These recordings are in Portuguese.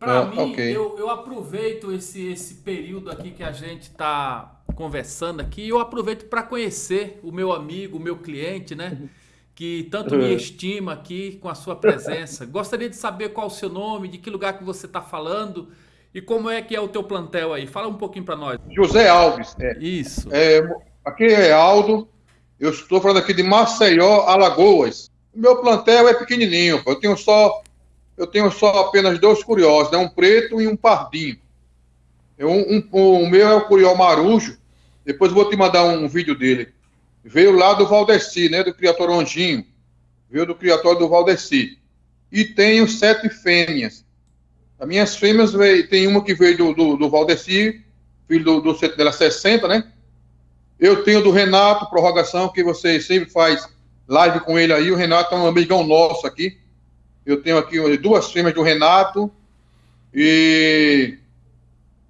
Para ah, mim, okay. eu, eu aproveito esse, esse período aqui que a gente está conversando aqui, eu aproveito para conhecer o meu amigo, o meu cliente, né? Que tanto me estima aqui com a sua presença. Gostaria de saber qual o seu nome, de que lugar que você está falando e como é que é o teu plantel aí. Fala um pouquinho para nós. José Alves. É. Isso. É, aqui é Aldo. Eu estou falando aqui de Maceió, Alagoas. O meu plantel é pequenininho. Eu tenho só eu tenho só apenas dois curiosos, né? um preto e um pardinho. Eu, um, um, o meu é o curió marujo, depois vou te mandar um, vídeo dele. Veio lá do Valdeci, né? do criatório Anjinho. Veio do criatório do Valdeci. E tenho sete fêmeas. As minhas fêmeas, veio, tem uma que veio do, do, do Valdeci, filho do, do dela 60, né? Eu tenho do Renato, prorrogação, que você sempre faz live com ele aí. O Renato é um amigão nosso aqui. Eu tenho aqui duas fêmeas do Renato e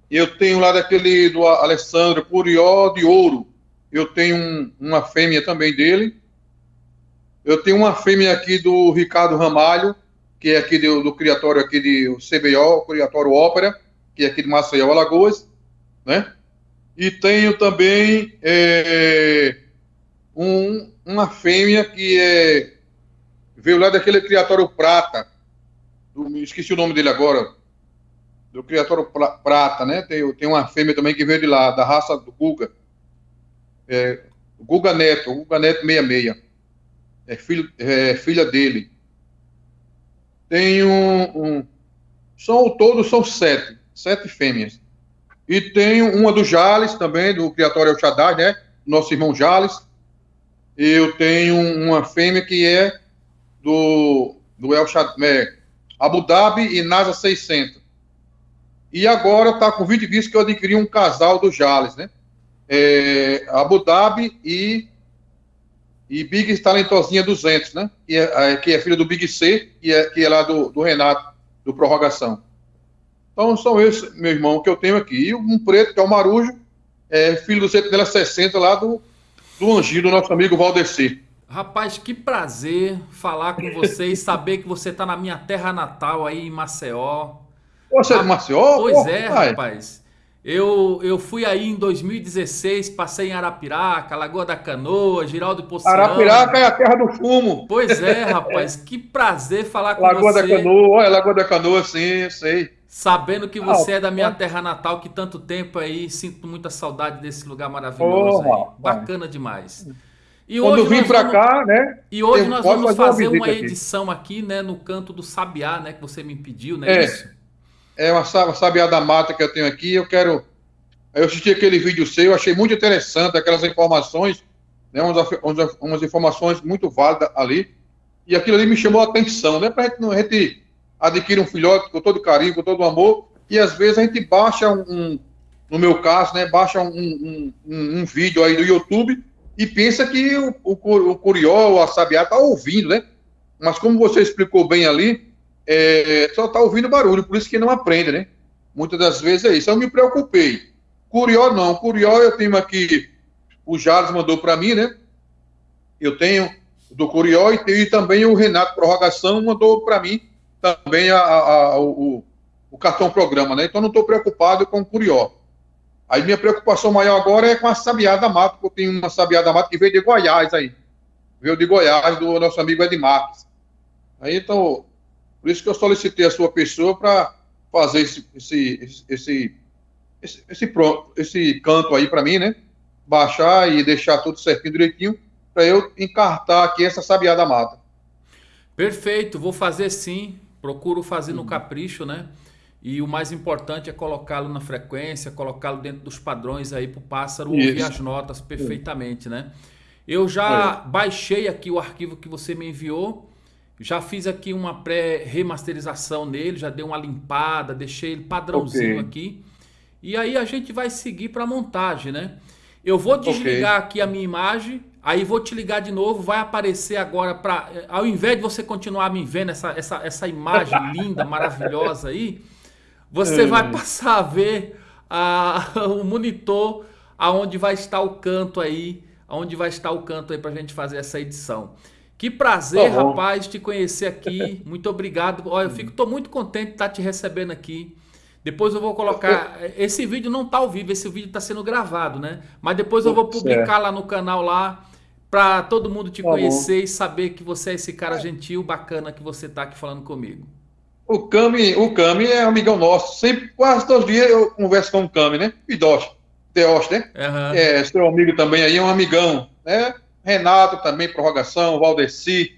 eu tenho lá daquele do Alessandro Curió de Ouro. Eu tenho um, uma fêmea também dele. Eu tenho uma fêmea aqui do Ricardo Ramalho, que é aqui do, do criatório aqui de CBO, Criatório Ópera, que é aqui de Maceió, Alagoas, né? E tenho também é, um, uma fêmea que é veio lá daquele criatório prata, do, esqueci o nome dele agora, do criatório prata, né? Tem, tem uma fêmea também que veio de lá, da raça do Guga. É, Guga Neto, Guga Neto 66. É, filho, é filha dele. Tem um, um. São todos são sete. Sete fêmeas. E tem uma do Jales também, do Criatório El Shaddai, né? Nosso irmão Jales. Eu tenho uma fêmea que é do, do El é, Abu Dhabi e NASA 600. E agora está com 20 vídeos que eu adquiri um casal do Jales, né? É, Abu Dhabi e, e Big Talentosinha 200, né? Que é, é, que é filho do Big C, que é, que é lá do, do Renato, do Prorrogação. Então são esses, meu irmão, que eu tenho aqui. E um preto, que é o Marujo, é filho do Sentinela 60 lá do, do Angido, do nosso amigo Valdeci. Rapaz, que prazer falar com você e saber que você está na minha terra natal aí em Maceió. Você é de Maceió? Pois é, rapaz. Eu, eu fui aí em 2016, passei em Arapiraca, Lagoa da Canoa, Giraldo Ponciano. Arapiraca é a terra do fumo. Pois é, rapaz, que prazer falar com Lagoa você. Lagoa da Canoa, olha, Lagoa da Canoa, sim, sei. Sabendo que você ah, é da minha terra natal, que tanto tempo aí, sinto muita saudade desse lugar maravilhoso oh, aí. Bacana demais. E Quando vim para cá, né? E hoje nós vamos fazer uma, uma edição aqui. aqui, né, no canto do Sabiá, né, que você me pediu, né? É, isso? é uma, uma Sabiá da Mata que eu tenho aqui. Eu quero. Eu assisti aquele vídeo seu, achei muito interessante aquelas informações, né, umas, umas, umas informações muito válidas ali. E aquilo ali me chamou a atenção, né? Para a gente, a gente adquirir um filhote com todo carinho, com todo amor, e às vezes a gente baixa um, um no meu caso, né, baixa um, um, um, um vídeo aí do YouTube e pensa que o, o, o Curió, a Sabiá, está ouvindo, né? Mas como você explicou bem ali, é, só está ouvindo barulho, por isso que não aprende, né? Muitas das vezes é isso. Eu me preocupei. Curió não. Curió eu tenho aqui, o Jales mandou para mim, né? Eu tenho do Curió e, tenho, também o Renato Prorrogação mandou para mim também a, a, a, o, o cartão programa, né? Então não estou preocupado com o Curió. Aí minha preocupação maior agora é com a sabiá da mata, porque eu tenho uma sabiá da mata que veio de Goiás aí. Veio de Goiás, do nosso amigo Ed Marques. Aí então, por isso que eu solicitei a sua pessoa para fazer esse, esse, esse, esse, esse, esse canto aí para mim, né? Baixar e deixar tudo certinho, direitinho, para eu encartar aqui essa sabiá da mata. Perfeito, vou fazer sim. Procuro fazer no capricho, né? E o mais importante é colocá-lo na frequência, colocá-lo dentro dos padrões aí para o pássaro Isso. ouvir as notas perfeitamente, né? Eu já é. baixei aqui o arquivo que você me enviou, já fiz aqui uma pré-remasterização nele, já dei uma limpada, deixei ele padrãozinho okay. aqui. E aí a gente vai seguir para a montagem, né? Eu vou desligar okay. aqui a minha imagem, aí vou te ligar de novo, vai aparecer agora para ao invés de você continuar me vendo essa, essa, essa imagem linda, maravilhosa aí, você é. vai passar a ver a, o monitor aonde vai estar o canto aí, aonde vai estar o canto aí para a gente fazer essa edição. Que prazer, tá rapaz, te conhecer aqui. Muito obrigado. Olha, eu fico, tô muito contente de estar te recebendo aqui. Depois eu vou colocar. Esse vídeo não está ao vivo, esse vídeo está sendo gravado, né? Mas depois eu vou publicar lá no canal lá para todo mundo te tá conhecer bom. e saber que você é esse cara gentil, bacana que você está aqui falando comigo. O Cami, o Cami é amigão nosso. Sempre, quase todos os dias eu converso com o Cami, né? Pidoche, Teosh, né? Uhum. É, seu amigo também aí, é um amigão, né? Renato também, prorrogação, Valdeci,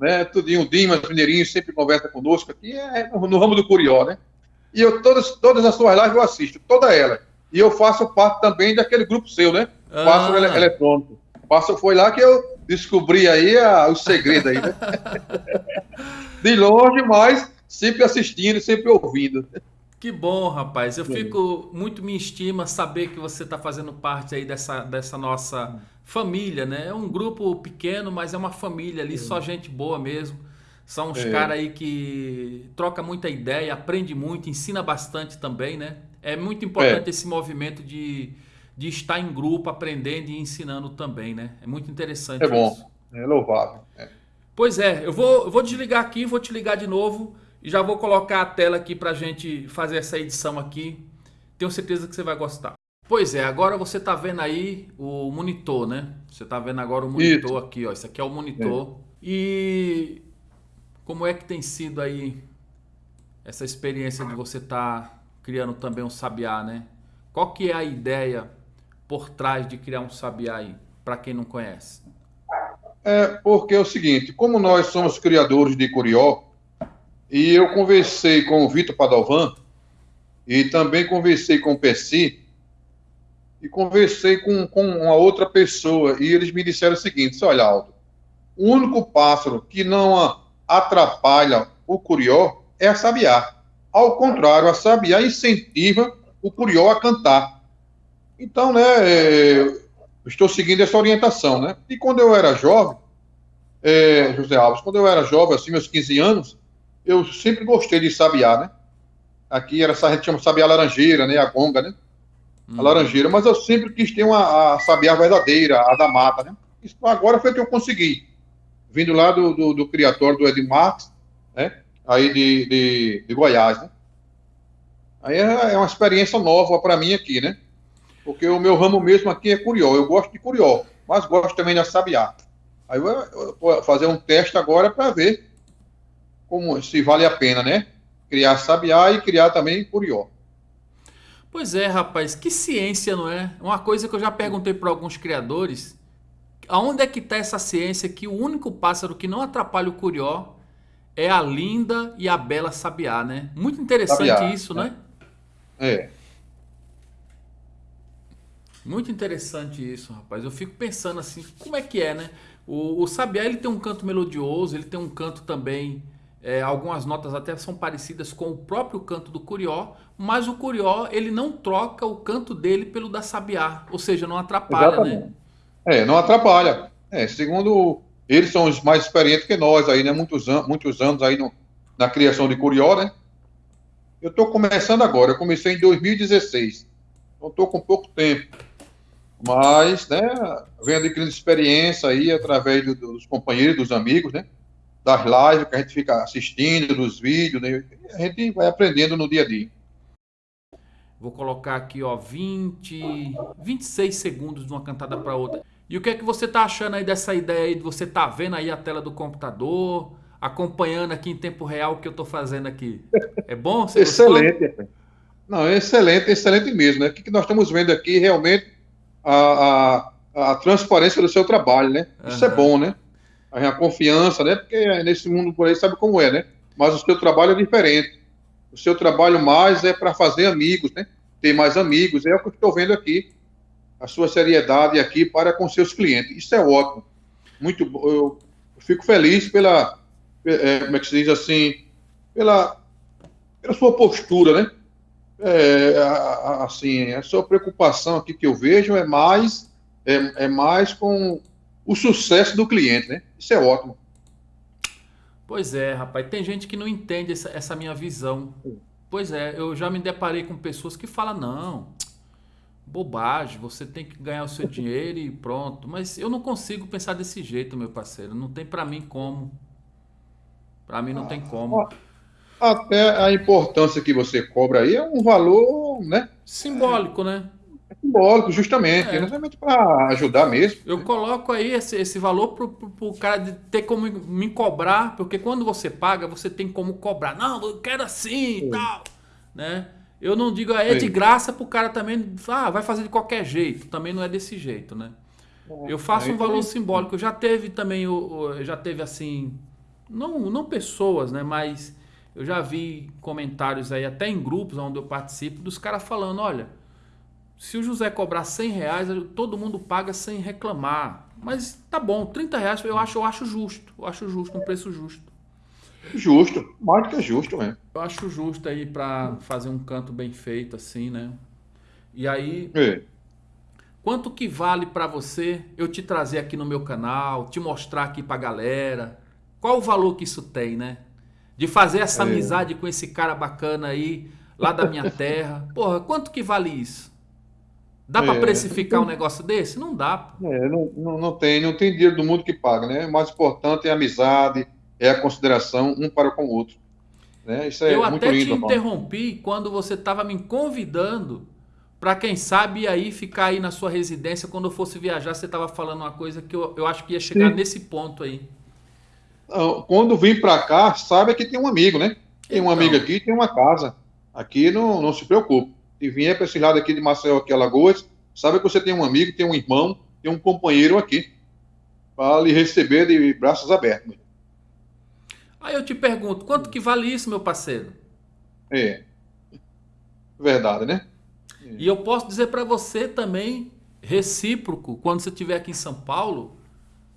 né? Tudinho, Dimas, Mineirinho, sempre conversa conosco aqui, é, no, no ramo do Curió, né? E eu, todas, todas as suas lives eu assisto, toda ela. E eu faço parte também daquele grupo seu, né? Ah. Passo ele, eletrônico. Passo, foi lá que eu descobri aí a, o segredo aí, né? De longe, mas sempre assistindo, sempre ouvindo. Que bom, rapaz. Eu fico muito me estima saber que você está fazendo parte aí dessa, dessa nossa família, né? É um grupo pequeno, mas é uma família ali, só gente boa mesmo. São uns é. caras aí que troca muita ideia, aprende muito, ensina bastante também, né? É muito importante é. esse movimento de, de estar em grupo, aprendendo e ensinando também, né? É muito interessante É bom, isso. é louvável. É. Pois é, eu vou, eu vou desligar aqui, vou te ligar de novo e já vou colocar a tela aqui para a gente fazer essa edição aqui. Tenho certeza que você vai gostar. Pois é, agora você está vendo aí o monitor, né? Você está vendo agora o monitor isso. aqui, ó. Isso aqui é o monitor. É. E como é que tem sido aí essa experiência de você estar tá criando também um sabiá, né? Qual que é a ideia por trás de criar um sabiá aí, para quem não conhece? É porque é o seguinte, como nós somos criadores de Curió, e eu conversei com o Vitor Padovan, e também conversei com o Percy, e conversei com, com uma outra pessoa, e eles me disseram o seguinte, olha, Aldo, o único pássaro que não atrapalha o curió é a sabiá. Ao contrário, a sabiá incentiva o curió a cantar. Então, né, estou seguindo essa orientação, né? E quando eu era jovem, é, José Alves, quando eu era jovem, assim, meus 15 anos, eu sempre gostei de sabiá, né? Aqui era, a gente chama sabiá laranjeira, né? A gonga, né? A uhum. laranjeira, mas eu sempre quis ter uma a sabiá verdadeira, a da mata, né? Isso agora foi que eu consegui vindo lá do, do, do criatório do Ed Marx, né? Aí de, de, de Goiás, né? Aí é, é uma experiência nova para mim aqui, né? Porque o meu ramo mesmo aqui é curió. Eu gosto de curió, mas gosto também de sabiá. Aí eu vou fazer um teste agora para ver como se vale a pena, né? Criar sabiá e criar também curió. Pois é, rapaz, que ciência, não é? Uma coisa que eu já perguntei para alguns criadores aonde é que está essa ciência que o único pássaro que não atrapalha o curió é a linda e a bela sabiá, né? Muito interessante sabiá, isso, né? É. Muito interessante isso, rapaz. Eu fico pensando assim, como é que é, né? O, o sabiá ele tem um canto melodioso, ele tem um canto também, é, algumas notas até são parecidas com o próprio canto do curió, mas o curió ele não troca o canto dele pelo da sabiá, ou seja, não atrapalha, né? Exatamente. né? É, não atrapalha. É, segundo eles são os mais experientes que nós aí, né? Muitos, an muitos anos aí no, na criação de Curió, né? Eu estou começando agora, eu comecei em 2016. Então estou com pouco tempo. Mas, né, venho adquirindo experiência aí através do, dos companheiros, dos amigos, né? Das lives que a gente fica assistindo, dos vídeos, né? A gente vai aprendendo no dia a dia. Vou colocar aqui, ó, 20, 26 segundos de uma cantada para outra. E o que é que você está achando aí dessa ideia aí de você tá vendo aí a tela do computador, acompanhando aqui em tempo real o que eu estou fazendo aqui? É bom? Você excelente. Gostou? Não, é excelente, excelente mesmo. Né? O que, nós estamos vendo aqui realmente a, a, a transparência do seu trabalho, né? Isso uhum. é bom, né? A, confiança, né? Porque nesse mundo por aí sabe como é, né? Mas o seu trabalho é diferente. O seu trabalho mais é para fazer amigos, né? Ter mais amigos. É o que eu estou vendo aqui a sua seriedade aqui para com seus clientes. Isso é ótimo. Muito eu fico feliz pela, é, como é que se diz assim, pela, pela sua postura, né? É, assim, a sua preocupação aqui que eu vejo é mais é, é mais com o sucesso do cliente, né? Isso é ótimo. Pois é, rapaz. Tem gente que não entende essa, essa minha visão. Pois é, eu já me deparei com pessoas que falam, não, bobagem, você tem que ganhar o seu dinheiro e pronto. Mas eu não consigo pensar desse jeito, meu parceiro. Não tem para mim como. Para mim não tem como. Até a importância que você cobra aí é um valor, né? Simbólico, né? É simbólico, justamente. É. Justamente para ajudar mesmo. Eu coloco aí esse, esse valor para o cara de ter como me cobrar, porque quando você paga, você tem como cobrar. Não, eu quero assim e tal. Né? Eu não digo, ah, é de graça para o cara também, ah, vai fazer de qualquer jeito. Também não é desse jeito, né? É, eu faço um valor simbólico. Já teve também, já teve assim, não, não pessoas, né? Mas eu já vi comentários aí, até em grupos onde eu participo, dos caras falando, olha, se o José cobrar 100 reais, todo mundo paga sem reclamar. Mas tá bom, 30 reais eu acho, eu acho justo. Eu acho justo, um preço justo. Justo, mais do que justo mesmo. Eu acho justo aí para fazer um canto bem feito assim, né? E aí, é. quanto que vale para você eu te trazer aqui no meu canal, te mostrar aqui pra galera? Qual o valor que isso tem, né? De fazer essa é. amizade com esse cara bacana aí, lá da minha terra. Porra, quanto que vale isso? Dá é. para precificar um negócio desse? Não dá. É, não, não, não, tem, não tem dinheiro do mundo que paga, né? O mais importante é a amizade, é a consideração um para com o outro. Né? Isso é Eu muito até lindo, te interrompi quando você estava me convidando para quem sabe aí ficar aí na sua residência quando eu fosse viajar. Você estava falando uma coisa que eu, eu acho que ia chegar Sim. nesse ponto aí. Quando vim para cá, sabe que tem um amigo, né? Tem então. um amigo aqui, tem uma casa. Aqui não, não se preocupe. Se vier para esse lado aqui de Maceió, aqui Alagoas, sabe que você tem um amigo, tem um irmão, tem um companheiro aqui para lhe receber de braços abertos. Aí eu te pergunto, quanto que vale isso, meu parceiro? É. Verdade, né? É. E eu posso dizer para você também, recíproco, quando você estiver aqui em São Paulo,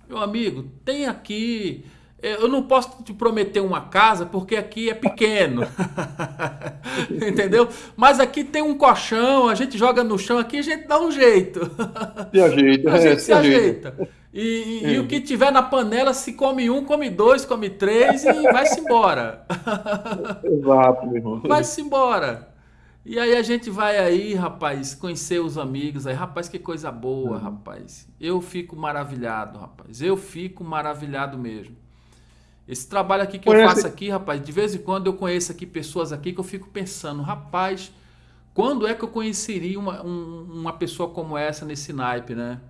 meu amigo, tem aqui. É, eu não posso te prometer uma casa porque aqui é pequeno. Entendeu? Mas aqui tem um colchão, a gente joga no chão aqui, a gente dá um jeito. Se ajeita, a gente é, se, se ajeita. ajeita. E, e, e, o que tiver na panela, se come um, come dois, come três e vai-se embora. Exato, meu irmão. Vai-se embora. E aí a gente vai aí, rapaz, conhecer os amigos aí. Rapaz, que coisa boa, uhum. rapaz. Eu fico maravilhado, rapaz. Eu fico maravilhado mesmo. Esse trabalho aqui que Conhece... eu faço aqui, rapaz, de vez em quando eu conheço aqui pessoas aqui que eu fico pensando, rapaz, quando é que eu conheceria uma, um, uma pessoa como essa nesse naipe, né?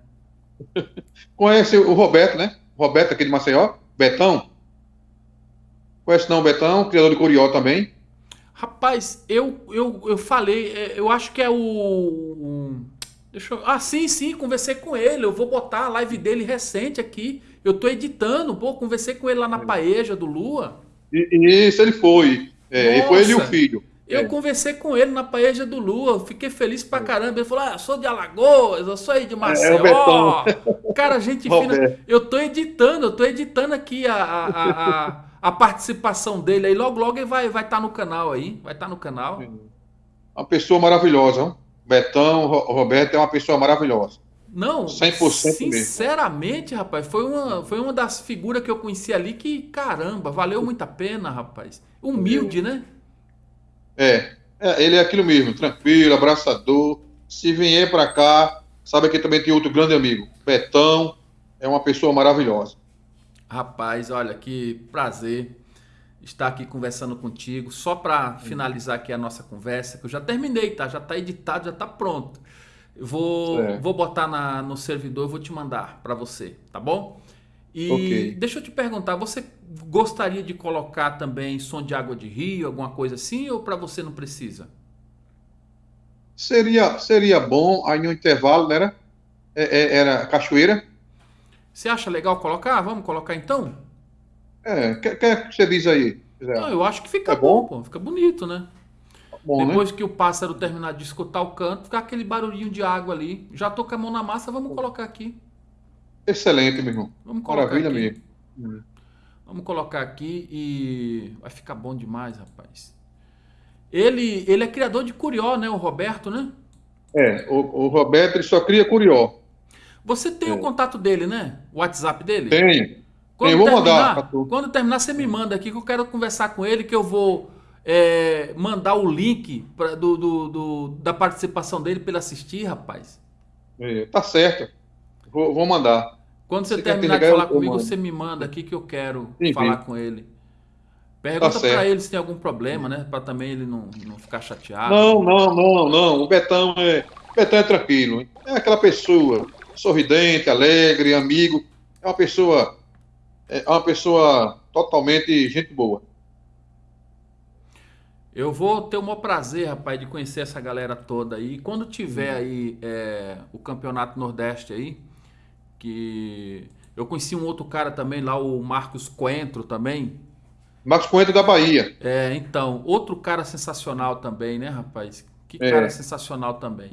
Conhece o Roberto, né? Roberto aqui de Maceió, Betão. Conhece não o Betão, criador de Curió também. Rapaz, eu, eu, eu falei, é, eu acho que é o. Deixa eu, ah, sim, sim, conversei com ele. Eu vou botar a live dele recente aqui. Eu tô editando, pô, conversei com ele lá na Paeja do Lua. E, isso ele foi. É, e foi ele e o filho. Eu é. conversei com ele na Paeja do Lua, fiquei feliz pra caramba. Ele falou: ah, eu sou de Alagoas, eu sou aí de é, Maceió. É, Cara, gente fina. Eu tô editando, eu tô editando aqui a, a, a, a, participação dele aí. Logo, logo ele vai estar vai tá no canal aí. Vai estar tá no canal. Uma pessoa maravilhosa, hein? Betão, Roberto é uma pessoa maravilhosa. Não, 100% sinceramente, mesmo. rapaz, foi uma, foi uma das figuras que eu conheci ali que, caramba, valeu muito a pena, rapaz. Humilde, né? É, é, ele é aquilo mesmo, tranquilo, abraçador. Se vier para cá, sabe que também tem outro grande amigo, Betão, é uma pessoa maravilhosa. Rapaz, olha que prazer estar aqui conversando contigo. Só para finalizar aqui a nossa conversa, que eu já terminei, tá? Já está editado, já está pronto. Eu vou, vou botar na, no servidor, vou te mandar para você, tá bom? E okay. deixa eu te perguntar, você gostaria de colocar também som de água de rio, alguma coisa assim, ou para você não precisa? Seria, seria bom, aí no intervalo, né? Era, é, é, era cachoeira. Você acha legal colocar? Vamos colocar então? É, o que, que, você diz aí? Não, eu acho que fica é bom, bom, fica bonito, né? Bom, né? Depois né? que o pássaro terminar de escutar o canto, ficar aquele barulhinho de água ali. Já tô com a mão na massa, vamos colocar aqui. Excelente, meu irmão. Vamos colocar Maravilha aqui. mesmo. Vamos colocar aqui e vai ficar bom demais, rapaz. Ele, ele é criador de Curió, né? O Roberto, né? É, o, o Roberto ele só cria Curió. Você tem é. o contato dele, né? O WhatsApp dele? Tenho. Quando, Tenho, vou terminar, mandar quando terminar, você me manda aqui que eu quero conversar com ele, que eu vou é, mandar o link pra, do, do, do, da participação dele para ele assistir, rapaz? É, tá certo. Vou, vou mandar. Quando você, você terminar de falar comigo, você me manda aqui que eu quero Sim, falar com ele. Pergunta tá para ele se tem algum problema, né? Para também ele não, não ficar chateado. Não, não, não, não. O Betão é, o Betão é tranquilo. É aquela pessoa sorridente, alegre, amigo. É uma pessoa, é uma pessoa totalmente gente boa. Eu vou ter o maior prazer, rapaz, de conhecer essa galera toda aí. Quando tiver uhum. aí é, o Campeonato Nordeste aí, que eu conheci um outro cara também lá, o Marcos Coentro também. Marcos Coentro da Bahia. É, então, outro cara sensacional também, né, rapaz? Que é. cara sensacional também.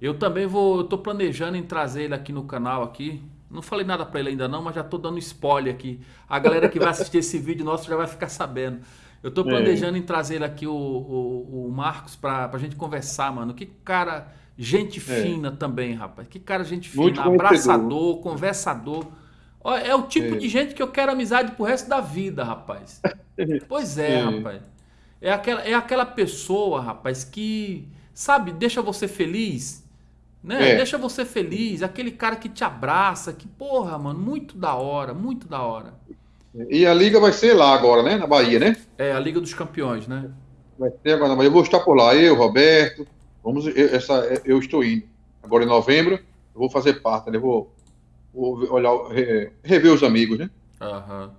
Eu também vou, eu tô planejando em trazer ele aqui no canal aqui. Não falei nada para ele ainda não, mas já tô dando spoiler aqui. A galera que vai assistir esse vídeo nosso já vai ficar sabendo. Eu tô planejando é. em trazer aqui o, o, o Marcos pra, pra gente conversar, mano. Que cara, gente é. fina também, rapaz. Que cara, gente fina, Muito abraçador, conversador. É o tipo é. de gente que eu quero amizade pro resto da vida, rapaz. pois é, é, rapaz. É aquela, é aquela pessoa, rapaz, que, sabe, deixa você feliz. Né? É. Deixa você feliz. Aquele cara que te abraça. Que, porra, mano, muito da hora, muito da hora. E a liga vai ser lá agora, né? Na Bahia, né? É, a Liga dos Campeões, né? Vai ser agora na Bahia. Eu vou estar por lá, eu, Roberto. Vamos, eu, essa, eu estou indo. Agora em novembro, eu vou fazer parte, né? Vou, vou olhar, rever os amigos, né? Aham.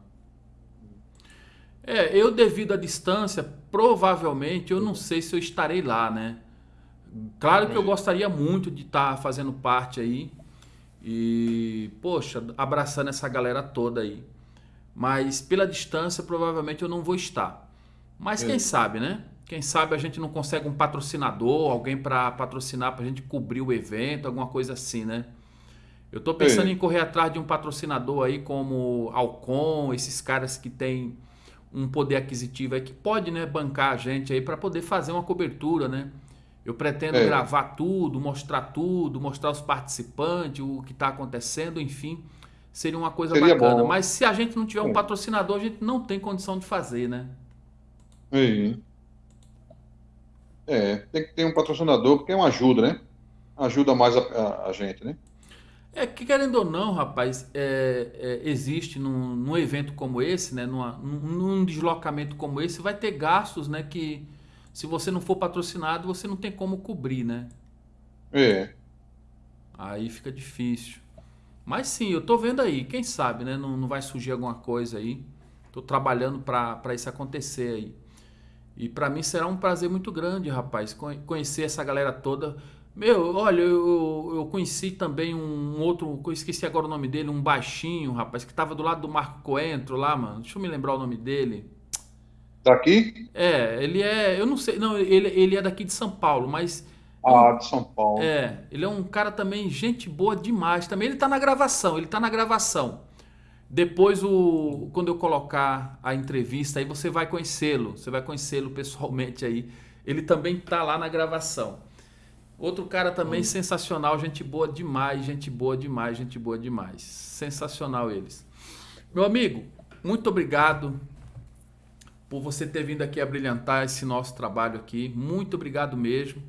É, eu devido à distância, provavelmente eu não sei se eu estarei lá, né? Claro que eu gostaria muito de estar fazendo parte aí e, poxa, abraçando essa galera toda aí. Mas pela distância, provavelmente eu não vou estar. Mas quem sabe, né? Quem sabe a gente não consegue um patrocinador, alguém para patrocinar, para a gente cobrir o evento, alguma coisa assim, né? Eu estou pensando em correr atrás de um patrocinador aí como Alcon, esses caras que têm um poder aquisitivo aí que pode, né, bancar a gente aí para poder fazer uma cobertura, né? Eu pretendo é. gravar tudo, mostrar tudo, mostrar os participantes, o que está acontecendo, enfim seria uma coisa seria bacana. Bom. Mas se a gente não tiver um patrocinador, a gente não tem condição de fazer, né? Sim. É, tem que ter um patrocinador, porque é uma ajuda, né? Ajuda mais a, a, a gente, né? É que querendo ou não, rapaz, é, é, existe num, num, evento como esse, né, numa, num deslocamento como esse, vai ter gastos, né, que se você não for patrocinado, você não tem como cobrir, né? É. Aí fica difícil. Mas sim, eu tô vendo aí, quem sabe, né? Não, não vai surgir alguma coisa aí. Tô trabalhando para isso acontecer aí. E para mim será um prazer muito grande, rapaz, conhecer essa galera toda. Meu, olha, eu, eu conheci também um outro, eu esqueci agora o nome dele, um baixinho, rapaz, que tava do lado do Marco Coentro lá, mano. Deixa eu me lembrar o nome dele. Daqui? É, ele é, eu não sei, não, ele, ele é daqui de São Paulo, mas ah, de São Paulo. É, ele é um cara também, gente boa demais. Também ele tá na gravação, ele tá na gravação. Depois, o, quando eu colocar a entrevista, aí você vai conhecê-lo. Você vai conhecê-lo pessoalmente aí. Ele também tá lá na gravação. Outro cara também hum. sensacional, gente boa demais, gente boa demais, gente boa demais. Sensacional eles. Meu amigo, muito obrigado por você ter vindo aqui a brilhantar esse nosso trabalho aqui. Muito obrigado mesmo.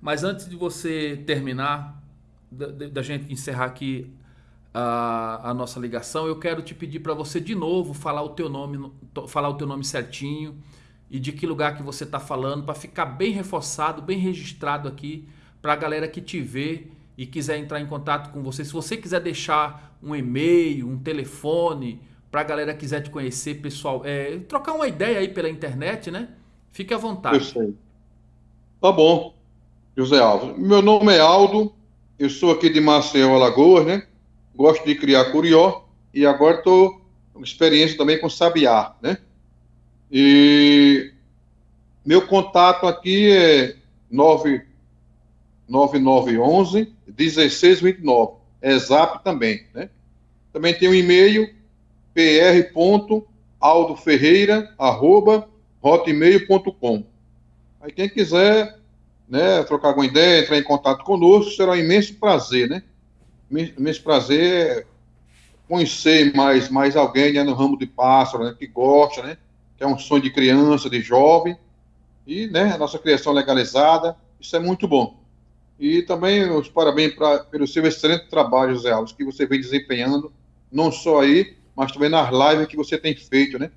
Mas antes de você terminar, da, da gente encerrar aqui a, a, nossa ligação, eu quero te pedir para você de novo falar o teu nome, falar o teu nome certinho e de que lugar que você está falando, para ficar bem reforçado, bem registrado aqui, para a galera que te vê e quiser entrar em contato com você. Se você quiser deixar um e-mail, um telefone, para a galera que quiser te conhecer, pessoal, é, trocar uma ideia aí pela internet, né? Fique à vontade. Sei. Tá bom. José Alves. Meu nome é Aldo, eu sou aqui de Maceió, Alagoas, né? Gosto de criar curió e agora estou com experiência também com sabiá, né? E meu contato aqui é 9911 1629. É zap também, né? Também tem um e-mail pr.aldoferreira@hotmail.com. Aí quem quiser né, trocar alguma ideia, entrar em contato conosco, será um imenso prazer, né? Imenso prazer conhecer mais, mais alguém né, no ramo de pássaro, né, que gosta, né? Que é um sonho de criança, de jovem, E né, a nossa criação legalizada, isso é muito bom. E também os parabéns pra, pelo seu excelente trabalho, José Alves, que você vem desempenhando, não só aí, mas também nas lives que você tem feito, né?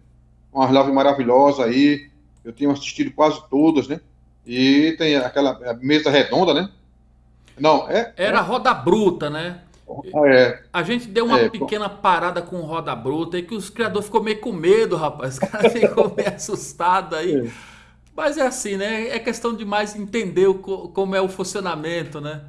Umas lives maravilhosas aí, eu tenho assistido quase todas, né? E tem aquela mesa redonda, né? Não, é. Era é... roda bruta, né? É, a gente deu uma é, pequena parada com roda bruta e que os criadores ficou meio com medo, rapaz. Os caras ficou meio assustado aí. É. Mas é assim, né? É questão de mais entender o, como é o funcionamento, né?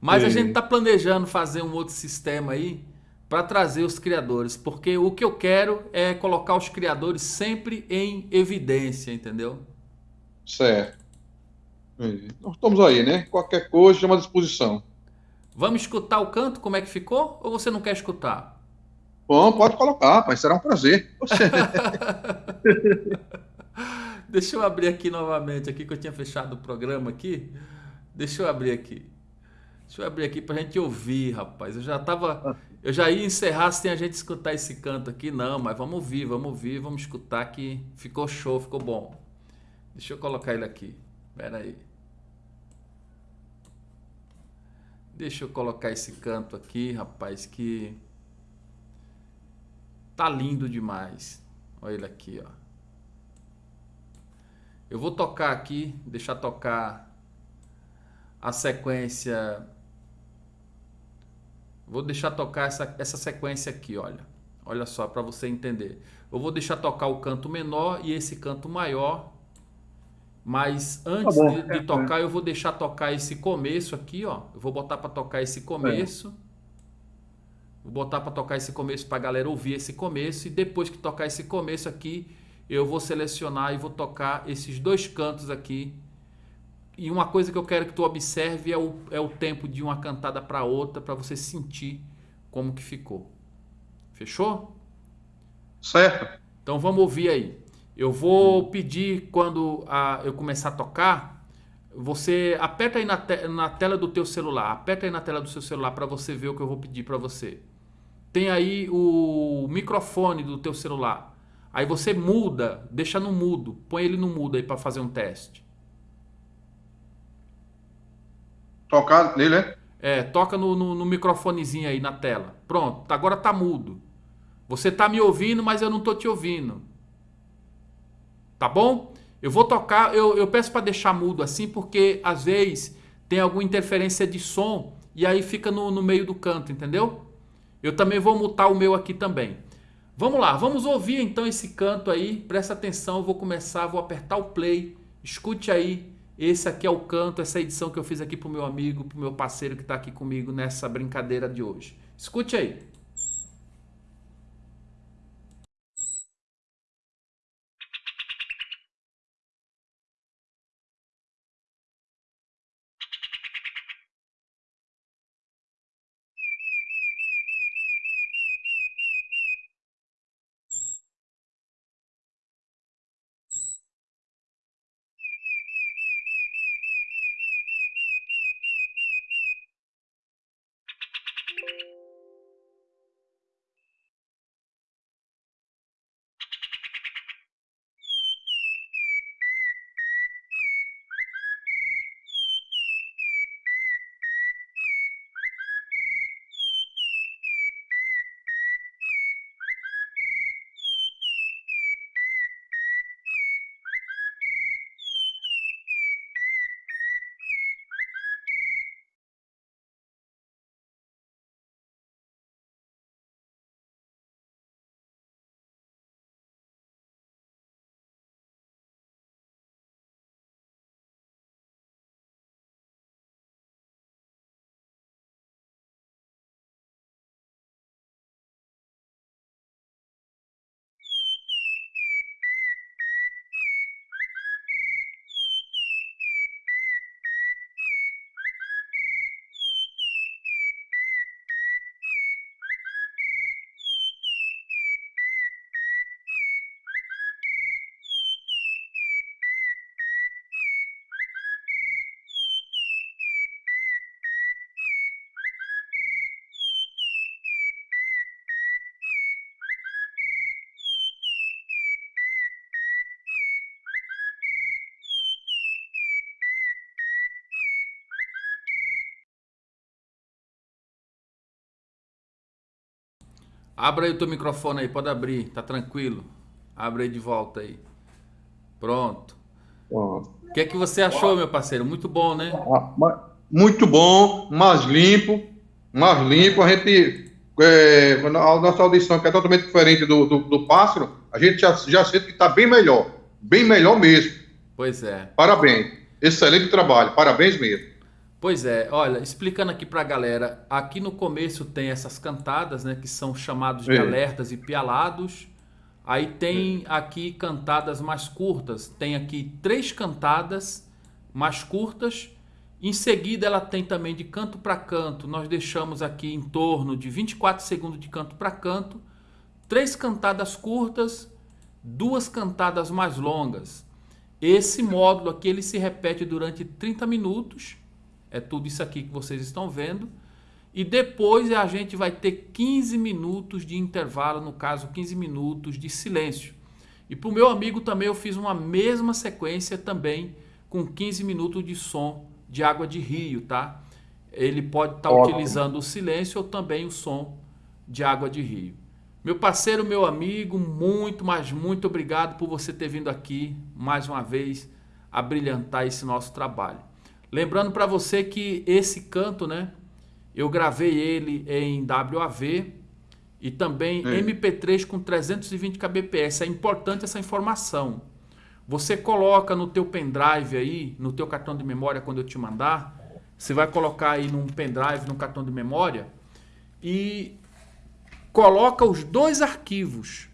Mas a gente está planejando fazer um outro sistema aí para trazer os criadores, porque o que eu quero é colocar os criadores sempre em evidência, entendeu? Certo. Nós estamos aí, né? Qualquer coisa, chama à disposição. Vamos escutar o canto, como é que ficou? Ou você não quer escutar? Bom, pode colocar, mas será um prazer. Deixa eu abrir aqui novamente, aqui que eu tinha fechado o programa aqui. Deixa eu abrir aqui. Deixa eu abrir aqui pra gente ouvir, rapaz. Eu já tava. Eu já ia encerrar sem a gente escutar esse canto aqui, não, mas vamos ouvir, vamos ouvir, vamos escutar que ficou show, ficou bom. Deixa eu colocar ele aqui. Pera aí. Deixa eu colocar esse canto aqui, rapaz, que tá lindo demais. Olha ele aqui, ó. Eu vou tocar aqui, deixar tocar a sequência. Vou deixar tocar essa, essa sequência aqui, olha. Olha só, para você entender. Eu vou deixar tocar o canto menor e esse canto maior mas antes tá de, de, tocar, eu vou deixar tocar esse começo aqui, ó. Eu vou botar para tocar esse começo. Vou botar para tocar esse começo para a galera ouvir esse começo. E depois que tocar esse começo aqui, eu vou selecionar e vou tocar esses dois cantos aqui. E uma coisa que eu quero que tu observe é o, é o tempo de uma cantada para outra, para você sentir como que ficou. Fechou? Certo. Então vamos ouvir aí. Eu vou pedir quando a, eu começar a tocar, você aperta aí na, te, na tela do teu celular, aperta aí na tela do seu celular para você ver o que eu vou pedir para você. Tem aí o microfone do teu celular. Aí você muda, deixa no mudo, põe ele no mudo aí para fazer um teste. Tocar nele, é? É, toca no, no, no, microfonezinho aí na tela. Pronto, agora tá mudo. Você tá me ouvindo, mas eu não tô te ouvindo. Tá bom? Eu vou tocar, eu, eu peço para deixar mudo assim, porque às vezes tem alguma interferência de som e aí fica no, no meio do canto, entendeu? Eu também vou mutar o meu aqui também. Vamos lá, vamos ouvir então esse canto aí. Presta atenção, eu vou começar, vou apertar o play. Escute aí. Esse aqui é o canto, essa edição que eu fiz aqui pro meu amigo, pro meu parceiro que está aqui comigo nessa brincadeira de hoje. Escute aí. Abra aí o teu microfone aí, pode abrir, tá tranquilo. Abre aí de volta aí. Pronto. O que é que você achou, meu parceiro? Muito bom, né? Ah, muito bom, mais limpo, mais limpo. A gente, é, a nossa audição, que é totalmente diferente do, do, do pássaro, a gente já, já sente que está bem melhor. Bem melhor mesmo. Pois é. Parabéns. Excelente trabalho. Parabéns mesmo. Pois é, olha, explicando aqui para a galera, aqui no começo tem essas cantadas, né, que são chamados de alertas e pialados. Aí tem aqui cantadas mais curtas, tem aqui três cantadas mais curtas. Em seguida ela tem também de canto para canto, nós deixamos aqui em torno de 24 segundos de canto para canto, três cantadas curtas, duas cantadas mais longas. Esse módulo aqui ele se repete durante 30 minutos é tudo isso aqui que vocês estão vendo. E depois a gente vai ter 15 minutos de intervalo, no caso 15 minutos de silêncio. E para o meu amigo também eu fiz uma mesma sequência também com 15 minutos de som de água de rio, tá? Ele pode estar tá utilizando o silêncio ou também o som de água de rio. Meu parceiro, meu amigo, muito, mas muito obrigado por você ter vindo aqui mais uma vez a brilhantar esse nosso trabalho. Lembrando para você que esse canto, né? Eu gravei ele em WAV e também é. MP3 com 320 kbps. É importante essa informação. Você coloca no teu pendrive aí, no teu cartão de memória quando eu te mandar, você vai colocar aí num pendrive, num cartão de memória e coloca os dois arquivos.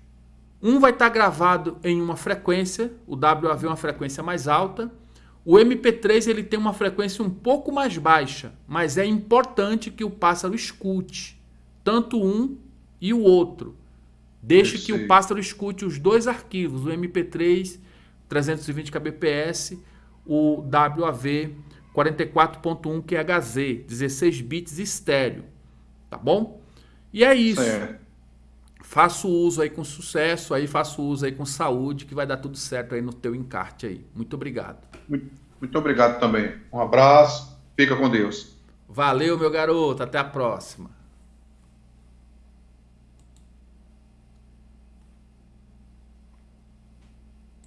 Um vai estar gravado em uma frequência, o WAV é uma frequência mais alta, o MP3 ele tem uma frequência um pouco mais baixa, mas é importante que o pássaro escute tanto um e o outro. Deixe que o pássaro escute os dois arquivos, o MP3 320 kbps, o WAV 44.1 QHZ, 16 bits estéreo, tá bom? E é isso. É. Faço uso aí com sucesso, aí faço uso aí com saúde, que vai dar tudo certo aí no teu encarte aí. Muito obrigado. Muito, muito obrigado também. Um abraço, fica com Deus. Valeu, meu garoto. Até a próxima.